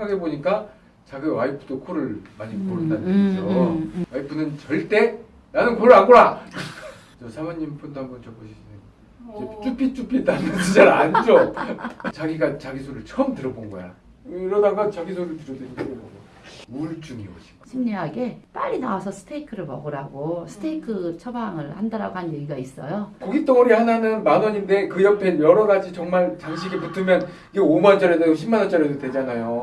생각해 보니까 자기 와이프도 코를 많이 음, 고른다는 음, 얘기죠. 음, 음. 와이프는 절대 나는 코를 안 골아. 저 사모님 폰도 한번 줘보시죠. 어. 쭈삣쭈삣 하면서 잘안 줘. 자기가 자기 소리를 처음 들어본 거야. 이러다가 자기 소리를 들었더니 이게 뭐 우울증이 오신 거야. 심리학에 빨리 나와서 스테이크를 먹으라고 스테이크 처방을 한다라고 한 얘기가 있어요. 고기 덩어리 하나는 만 원인데 그 옆에 여러 가지 정말 장식이 붙으면 이게 5만 원짜리도 되고 10만 원짜리도 되잖아요.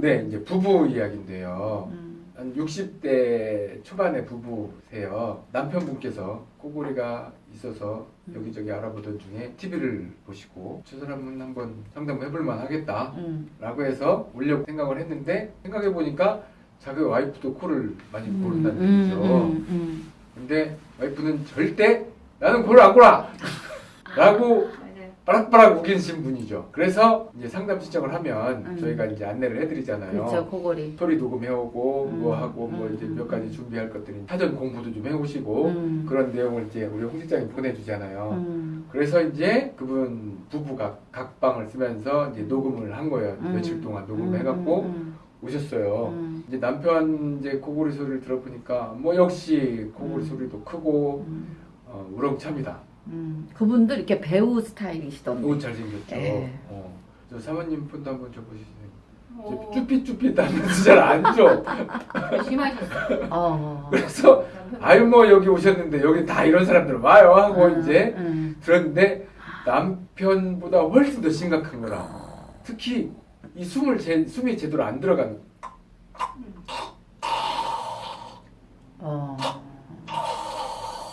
네, 이제 부부 이야기인데요. 음. 한 60대 초반의 부부세요. 남편분께서 코골이가 있어서 여기저기 알아보던 중에 TV를 보시고 저 사람은 한번 상담해볼 만 하겠다 음. 라고 해서 올려고 생각을 했는데 생각해 보니까 자기 와이프도 코를 많이 고른다는 음, 얘기죠. 음, 음. 근데 와이프는 절대 나는 코를 안 골아! 라고 맞아요. 빠락빠락 우기신 분이죠. 그래서 이제 상담 신청을 하면 음. 저희가 이제 안내를 해드리잖아요. 그렇죠 코골이. 소리 녹음해오고 음, 뭐 하고 뭐 음, 이제 음. 몇 가지 준비할 것들이 사전 공부도 좀 해오시고 음. 그런 내용을 이제 우리 홍 실장이 보내주잖아요. 음. 그래서 이제 그분 부부가 각방을 쓰면서 이제 녹음을 한 거예요. 음. 며칠 동안 음, 녹음해갖고 음, 오셨어요. 음. 이제 남편 이제 코골이 소리를 들어보니까 뭐 역시 코골이 음. 소리도 크고 음. 어, 우렁찹니다. 음. 그분들 이렇게 배우 스타일이시던데. 옷 잘생겼죠. 예. 어. 저 사모님 폰도 한번 줘보시죠. 어. 쭈삣쭈삣 하면서 잘안 줘. 심하셨어요. 어. 그래서 아유 뭐 여기 오셨는데 여기 다 이런 사람들 와요 하고 음, 이제 음. 들었는데 남편보다 훨씬 더 심각한 거라. 특히 이 숨을 제, 숨이 제대로 안 들어간 어.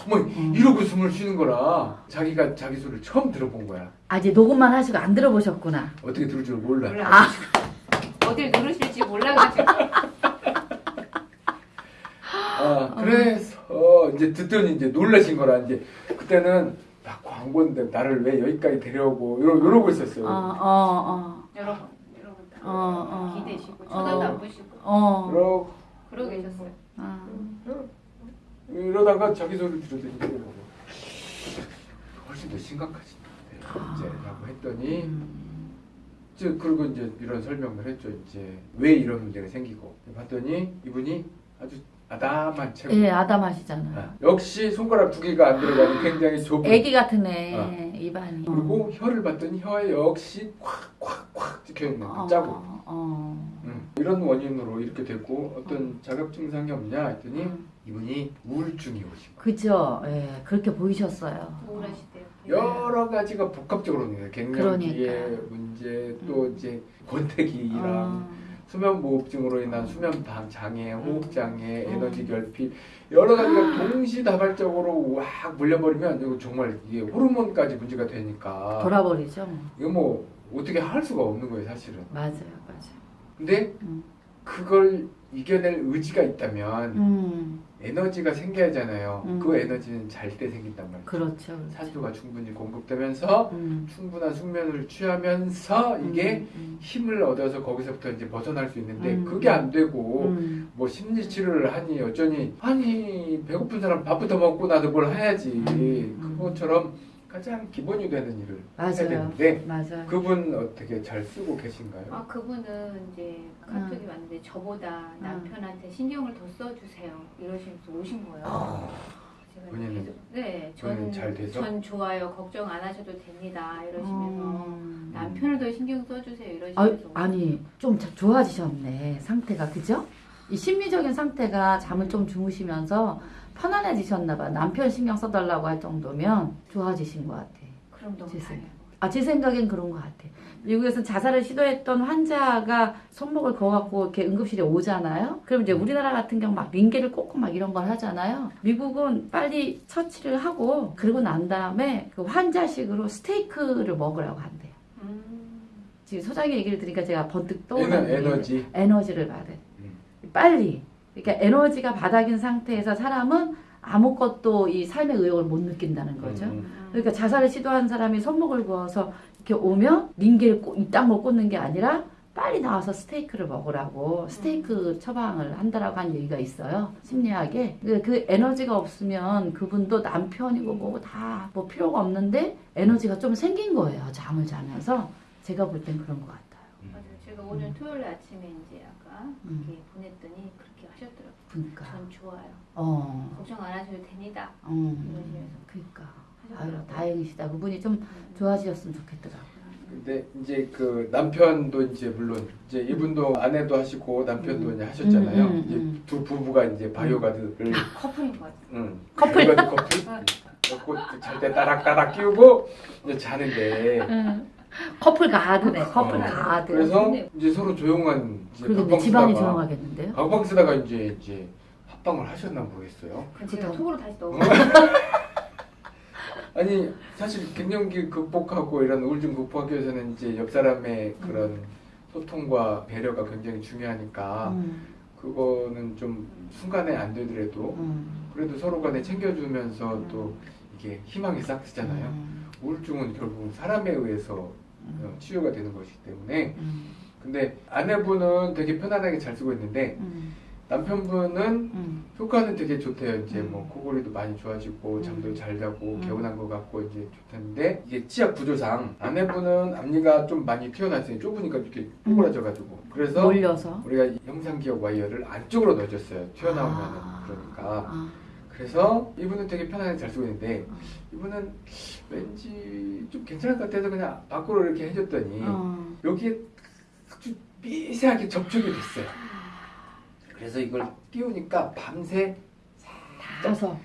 뭐 음. 이러고 숨을 쉬는 거라 자기가 자기 소리를 처음 들어본 거야. 아직 녹음만 하시고 안 들어보셨구나. 어떻게 들을 줄 몰라. 몰라. 아. 어딜 누르실지 몰라가지고. 아, 그래서 이제 듣더니 이제 놀라신 거라 이제 그때는 나 광고인데 나를 왜 여기까지 데려오고 이러, 이러고 있었어요. 어, 어, 어. 여러분, 여러분 다 어, 어. 기대시고 쳐다도 어. 안 보시고 어. 그러, 그러고 계셨어요. 아. 이러다가 자기 소리를 뭐 훨씬 더 심각하지 이제라고 했더니 음. 이제 그리고 이제 이런 설명을 했죠 이제 왜 이런 문제가 생기고 봤더니 이분이 아주 아담한 체구 예, 아담하시잖아. 아, 역시 손가락 두 개가 안 들어가는 굉장히 좁은 애기 같은 애 어. 입안이. 그리고 혀를 봤더니 혀에 역시 콱콱콱 찍혀 있는 그 짜고 어, 어. 음, 이런 원인으로 이렇게 됐고 어떤 자격 증상이 없냐 했더니 음. 이분이 우울증이 오신 거예요 그죠? 예, 그렇게 보이셨어요. 우울하시대요. 여러 가지가 복합적으로 있는 거예요 갱년기의 그러니까. 문제 또 이제 권태기랑 어. 수면 무호흡증으로 인한 수면 방 장애, 호흡 장애, 음. 에너지 결핍 여러 가지가 동시다발적으로 확 몰려버리면 이거 정말 이게 호르몬까지 문제가 되니까 돌아버리죠. 이거 뭐 어떻게 할 수가 없는 거예요 사실은. 맞아요, 맞아요. 근데 음. 그걸 이겨낼 의지가 있다면 음, 에너지가 생겨야잖아요. 음. 그 에너지는 잘 때 생긴단 말이에요. 그렇죠. 그렇죠. 산소가 충분히 공급되면서 음. 충분한 숙면을 취하면서 이게 음, 힘을 얻어서 거기서부터 이제 벗어날 수 있는데 음. 그게 안 되고 음. 뭐 심리 치료를 하니 어쩌니 아니 배고픈 사람 밥부터 먹고 나도 뭘 해야지 음. 그것처럼 가장 기본이 되는 일을 해야 맞아요. 되는데 맞아요. 그분 어떻게 잘 쓰고 계신가요? 아 그분은 이제 카톡이 왔는데 저보다 음. 남편한테 신경을 더 써주세요 이러시면서 오신 거예요. 아, 제가 본인은- 계속, 네, 본인은 전, 잘 돼서? 전 좋아요 걱정 안 하셔도 됩니다 이러시면서 음. 남편을 더 신경 써주세요 아, 이러시면서 아 니 좀 자- 좋아지셨네 상태가 그죠? 이 심리적인 상태가 잠을 좀 주무시면서 편안해지셨나 봐 남편 신경 써달라고 할 정도면 좋아지신 것 같아 그럼 너무. 다행이에요. 아제 생각엔 그런 것 같아 미국에서 자살을 시도했던 환자가 손목을 그어갖고 이렇게 응급실에 오잖아요 그럼 이제 우리나라 같은 경우 막 링게를 꽂고 막 이런 걸 하잖아요 미국은 빨리 처치를 하고 그러고 난 다음에 그 환자식으로 스테이크를 먹으라고 한대요 음. 지금 소장의 얘기를 들으니까 제가 번뜩 떠오르는 게 에너지 에너지를 받은 음. 빨리 그러니까 에너지가 바닥인 상태에서 사람은 아무것도 이 삶의 의욕을 못 느낀다는 거죠. 음, 음. 그러니까 자살을 시도한 사람이 손목을 그어서 이렇게 오면 이딴 걸 꽂는 게 아니라 빨리 나와서 스테이크를 먹으라고 스테이크 처방을 한다라고 한 얘기가 있어요. 심리학에. 그, 그 에너지가 없으면 그분도 남편이고 뭐고 다 뭐 필요가 없는데 에너지가 좀 생긴 거예요. 잠을 자면서. 제가 볼 땐 그런 것 같아요. 맞아요. 제가 오늘 토요일 아침에 이제 음. 이렇게 보냈더니 그렇게 하셨더라고요. 그러니까. 전 좋아요. 어. 걱정 안 하셔도 됩니다. 음. 이러시면서 그러니까. 아유, 하셨더라고요. 다행이시다. 그분이 좀 음. 좋아지셨으면 좋겠더라고요. 근데 이제 그 남편도 이제 물론 이제 이분도 아내도 하시고 남편도 음. 이제 하셨잖아요. 음, 음, 이제 음. 두 부부가 이제 바이오가드를 커플인 것 같아요. 응. 커플. 바이오가드 커플 먹고 잘때 따닥따닥 끼우고 이제 자는데 응. 커플 가드네. 커플 어. 가드. 그래서 근데- 이제 서로 조용한 이제 이제 집안이 조용하겠는데요? 방방 쓰다가 이제 이제 합방을 하셨나 모르겠어요. 제가 그죠. 속으로 다시 넣어. 아니 사실 갱년기 극복하고 이런 우울증 극복하기 위해서는 이제 옆 사람의 그런 소통과 배려가 굉장히 중요하니까 음, 그거는 좀 순간에 안 되더라도 음, 그래도 서로 간에 챙겨주면서 또 이게 희망이 싹트잖아요. 음, 우울증은 결국 사람에 의해서 어, 치유가 되는 것이기 때문에 음, 근데 아내분은 되게 편안하게 잘 쓰고 있는데 음, 남편분은 음, 효과는 되게 좋대요. 이제 음. 뭐 코골이도 많이 좋아지고 음. 잠도 잘 자고 음. 개운한 것 같고 이제 좋다는데 이게 치아 구조상 아내분은 앞니가 좀 많이 튀어나왔어요. 좁으니까 이렇게 꼬부라져가지고 그래서 몰려서. 우리가 이 형상기억 와이어를 안쪽으로 넣어줬어요. 튀어나오면은 아. 그러니까 아, 그래서 이분은 되게 편하게 잘 쓰고 있는데 음. 이분은 왠지 좀 괜찮을 것 같아서 그냥 밖으로 이렇게 해줬더니 어, 여기에 아주 미세하게 접촉이 됐어요. 그래서 이걸 띄우니까 밤새 닿아서.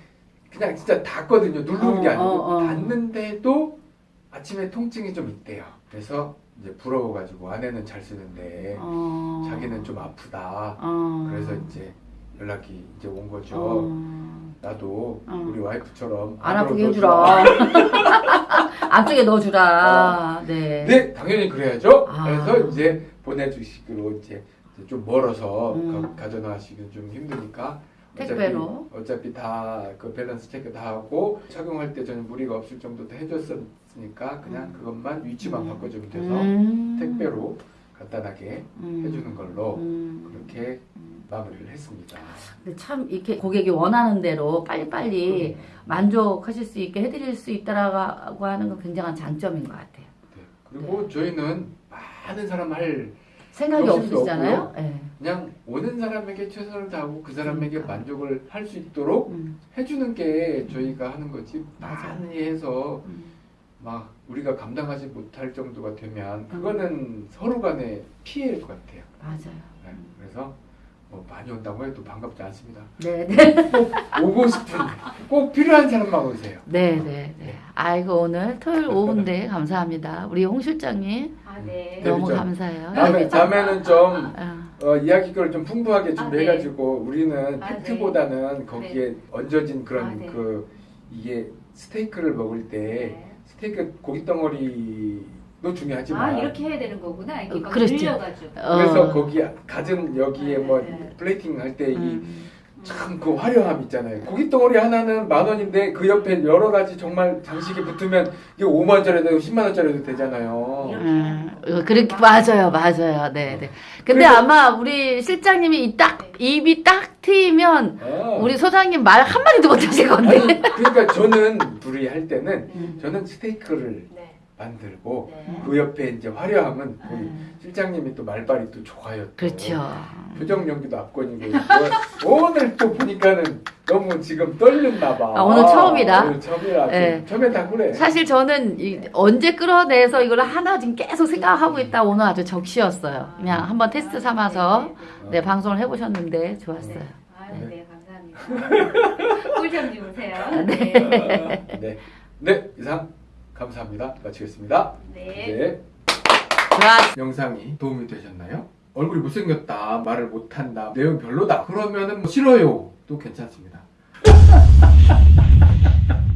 그냥 진짜 닿거든요. 누르는 게 어, 아니고 어, 어. 닿는데도 아침에 통증이 좀 있대요. 그래서 이제 부러워가지고 아내는 잘 쓰는데 어, 자기는 좀 아프다. 어, 그래서 이제 연락이 이제 온 거죠. 어, 나도 어. 우리 와이프처럼 안 아프게. 해주라. 안쪽에 넣어주라. 네. 네, 당연히 그래야죠. 아. 그래서 이제 보내주시기로 이제 좀 멀어서 음. 가, 가져나가시기 좀 힘드니까 택배로. 어차피, 다 그 밸런스 체크 다 하고 착용할 때 저는 무리가 없을 정도 다 해줬으니까 그냥 음. 그것만 위치만 음. 바꿔주면 돼서 음. 택배로 간단하게 음. 해주는 걸로 음. 그렇게 음. 마무리를 했습니다. 근데 참 이렇게 고객이 원하는 대로 빨리빨리 만족하실 수 있게 해드릴 수 있다라고 하는 건 굉장한 장점인 것 같아요. 네. 그리고 저희는 많은 사람 할 생각이 없으시잖아요. 네. 그냥 오는 사람에게 최선을 다하고 그 사람에게 그러니까. 만족을 할 수 있도록 음, 해주는 게 저희가 하는 거지. 많이 해서 음. 막 우리가 감당하지 못할 정도가 되면 음. 그거는 서로 간에 피해일 것 같아요. 맞아요. 네, 그래서 뭐 많이 온다고 해도 반갑지 않습니다. 네, 네. 오고 싶은 꼭 필요한 사람만 오세요. 네, 네, 네. 아이고 오늘 토요일 오후인데 감사합니다. 우리 홍 실장님 아 네. 네, 너무. 감사해요. 다음에 네? 다음에는 좀 어, 어, 이야기거를 좀 풍부하게 아, 준비해가지고 우리는 아, 팩트보다는 거기에 얹어진 그런 아, 네. 그 이게 스테이크를 먹을 때 네. 스테이크 고기 덩어리도 중요하지만 아 이렇게 해야 되는 거구나. 이렇게 어, 막 그렇지. 늘려가지고. 그래서 어. 거기 가진 여기에 네, 뭐 네. 플레이팅 할 때이 음. 참그 화려함 있잖아요. 고기 덩어리 하나는 만 원인데 그 옆에 여러 가지 정말 장식이 붙으면 이게 5만 원짜리도 되고 10만 원짜리도 되잖아요. 음, 어, 그렇게 맞아요, 맞아요. 네, 네. 근데 그래서- 아마 우리 실장님이 이 딱 입이 딱 트이면 아. 우리 소장님 말 한 마디도 못 하실 건데. 아니 그러니까 저는 둘이 할 때는 음. 저는 스테이크를 네. 만들고 네. 그 옆에 이제 화려함은 우리 음, 실장님이 또 말발이 또 좋아요. 또. 그렇죠. 표정 연기도 압권이고 뭐, 오늘 또 보니까는 너무 지금 떨렸나 봐. 아, 오늘 처음이다? 오늘 처음이라. 네. 처음에 다 그래. 사실 저는 이- 언제 끌어내서 이걸 하나 지금 계속 생각하고 있다 오늘 아주 적시였어요. 그냥 한번 테스트 삼아서 네, 방송을 해보셨는데 좋았어요. 아, 네. 네, 감사합니다. 꿀잠 주무세요. 네. 네. 네, 이상 감사합니다. 마치겠습니다. 네. 네. 영상이 도움이 되셨나요? 얼굴이 못생겼다, 말을 못한다, 내용 별로다. 그러면은 뭐 싫어요. 도 괜찮습니다.